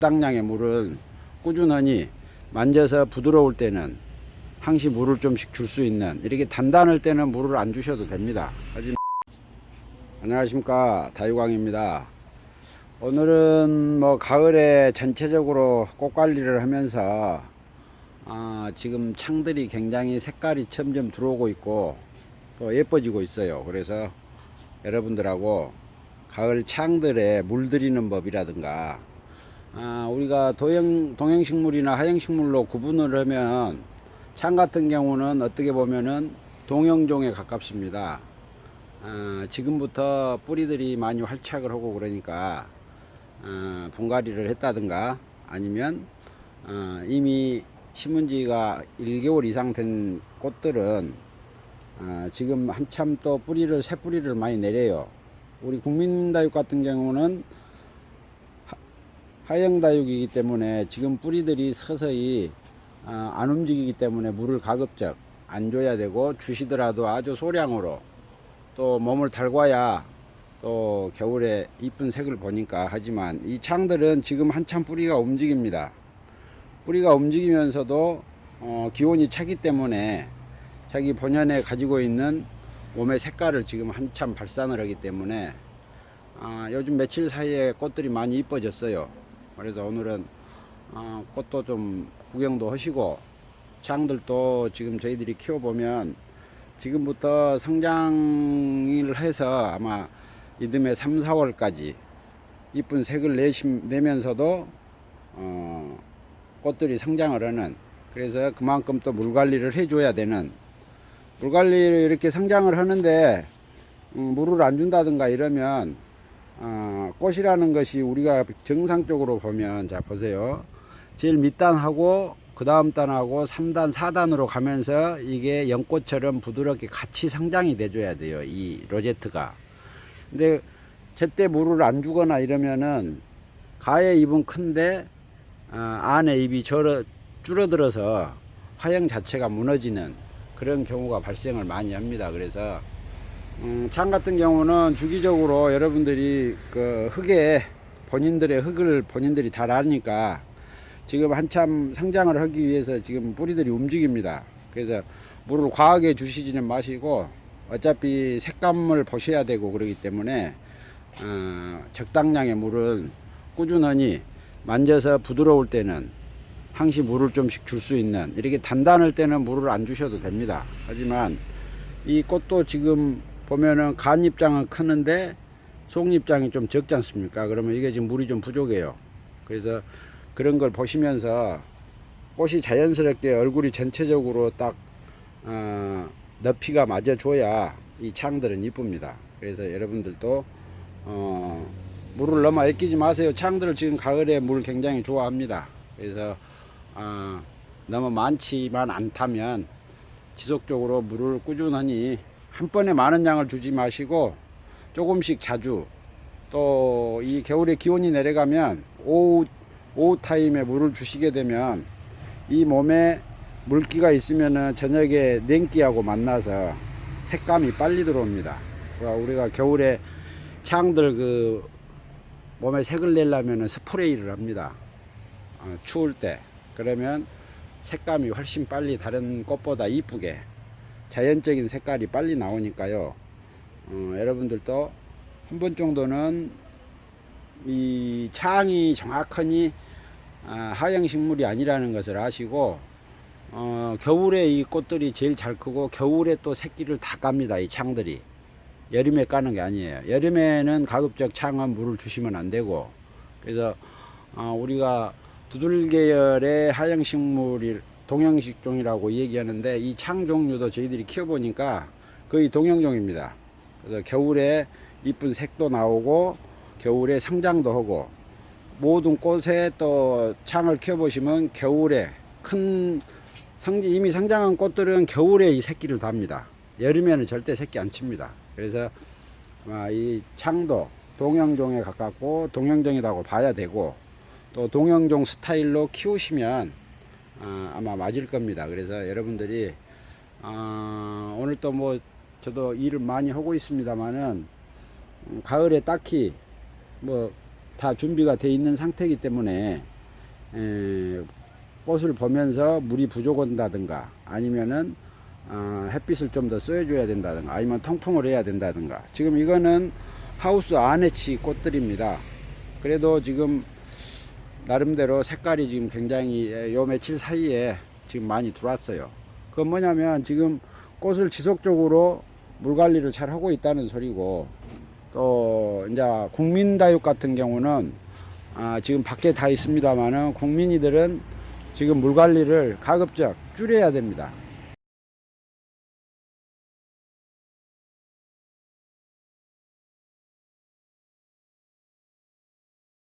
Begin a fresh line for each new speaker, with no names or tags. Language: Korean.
적당량의 물을 꾸준히 만져서 부드러울 때는 항시 물을 좀씩 줄 수 있는 이렇게 단단할 때는 물을 안 주셔도 됩니다. 하지만 안녕하십니까 다유광입니다. 오늘은 뭐 가을에 전체적으로 꽃 관리를 하면서 아, 지금 창들이 굉장히 색깔이 점점 들어오고 있고 또 예뻐지고 있어요. 그래서 여러분들하고 가을 창들에 물 들이는 법이라든가 아, 우리가 도형, 동형식물이나 하형식물로 구분을 하면 창 같은 경우는 어떻게 보면은 동형종에 가깝습니다. 아, 지금부터 뿌리들이 많이 활착을 하고 그러니까 아, 분갈이를 했다든가 아니면 아, 이미 심은 지가 1개월 이상 된 꽃들은 아, 지금 한참 또 뿌리를 새 뿌리를 많이 내려요. 우리 국민다육 같은 경우는 하형다육이기 때문에 지금 뿌리들이 서서히 아, 안 움직이기 때문에 물을 가급적 안 줘야 되고 주시더라도 아주 소량으로 또 몸을 달궈야 또 겨울에 이쁜 색을 보니까 하지만 이 창들은 지금 한참 뿌리가 움직입니다. 뿌리가 움직이면서도 어, 기온이 차기 때문에 자기 본연에 가지고 있는 몸의 색깔을 지금 한참 발산을 하기 때문에 아, 요즘 며칠 사이에 꽃들이 많이 이뻐졌어요. 그래서 오늘은 어, 꽃도 좀 구경도 하시고 창들도 지금 저희들이 키워보면 지금부터 성장을 해서 아마 이듬해 3, 4월까지 이쁜 색을 내심, 내면서도 어, 꽃들이 성장을 하는 그래서 그만큼 또 물 관리를 해줘야 되는 물 관리를 이렇게 성장을 하는데 음, 물을 안 준다든가 이러면 어, 꽃이라는 것이 우리가 정상적으로 보면 자 보세요. 제일 밑단하고 그 다음 단하고 3단 4단으로 가면서 이게 연꽃처럼 부드럽게 같이 성장이 돼 줘야 돼요 이 로제트가. 근데 제때 물을 안 주거나 이러면은 가의 입은 큰데 어, 안에 입이 절어, 줄어들어서 화형 자체가 무너지는 그런 경우가 발생을 많이 합니다. 그래서 음, 창 같은 경우는 주기적으로 여러분들이 그 흙에 본인들의 흙을 본인들이 잘 아니까 지금 한참 성장을 하기 위해서 지금 뿌리들이 움직입니다. 그래서 물을 과하게 주시지는 마시고 어차피 색감을 보셔야 되고 그러기 때문에 어, 적당량의 물을 꾸준히 만져서 부드러울 때는 항시 물을 좀씩 줄 수 있는 이렇게 단단할 때는 물을 안 주셔도 됩니다. 하지만 이 꽃도 지금 보면은 간 입장은 크는데 속 입장이 좀 적지 않습니까? 그러면 이게 지금 물이 좀 부족해요. 그래서 그런 걸 보시면서 꽃이 자연스럽게 얼굴이 전체적으로 딱 어, 높이가 맞아 줘야 이 창들은 이쁩니다. 그래서 여러분들도 어, 물을 너무 아끼지 마세요. 창들 지금 가을에 물 굉장히 좋아합니다. 그래서 어, 너무 많지만 않다면 지속적으로 물을 꾸준히 한 번에 많은 양을 주지 마시고 조금씩 자주 또 이 겨울에 기온이 내려가면 오후, 오후 타임에 물을 주시게 되면 이 몸에 물기가 있으면은 저녁에 냉기하고 만나서 색감이 빨리 들어옵니다. 그러니까 우리가 겨울에 창들 그 몸에 색을 내려면 스프레이를 합니다. 어, 추울 때. 그러면 색감이 훨씬 빨리 다른 꽃보다 이쁘게 자연적인 색깔이 빨리 나오니까요. 어, 여러분들도 한 번 정도는 이 창이 정확하니 아, 하양식물이 아니라는 것을 아시고 어, 겨울에 이 꽃들이 제일 잘 크고 겨울에 또 새끼를 다 깝니다. 이 창들이. 여름에 까는 게 아니에요. 여름에는 가급적 창은 물을 주시면 안 되고 그래서 어, 우리가 두들계열의 하양식물이 동형식종이라고 얘기하는데 이 창 종류도 저희들이 키워보니까 거의 동형종입니다. 그래서 겨울에 이쁜 색도 나오고 겨울에 성장도 하고 모든 꽃에 또 창을 키워보시면 겨울에 큰 성, 이미 성장한 꽃들은 겨울에 이 새끼를 답니다. 여름에는 절대 새끼 안 칩니다. 그래서 아, 이 창도 동형종에 가깝고 동형종이라고 봐야 되고 또 동형종 스타일로 키우시면 아, 아마 맞을 겁니다. 그래서 여러분들이 아, 오늘 또 뭐 저도 일을 많이 하고 있습니다만은 음, 가을에 딱히 뭐 다 준비가 돼 있는 상태이기 때문에 에, 꽃을 보면서 물이 부족한다든가 아니면은 어, 햇빛을 좀 더 쏘여줘야 된다든가 아니면 통풍을 해야 된다든가 지금 이거는 하우스 안에 치 꽃들입니다. 그래도 지금 나름대로 색깔이 지금 굉장히 예, 요 며칠 사이에 지금 많이 들어왔어요. 그건 뭐냐면 지금 꽃을 지속적으로 물 관리를 잘 하고 있다는 소리고 또 이제 국민다육 같은 경우는 아 지금 밖에 다 있습니다만은 국민이들은 지금 물 관리를 가급적 줄여야 됩니다.